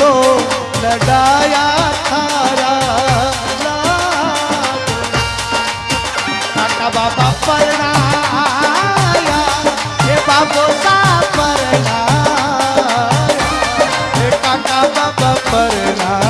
तो लड़ाया थारा काका बाबा परणाया हे बाबो सा परणाया हे काका बाबा परणाया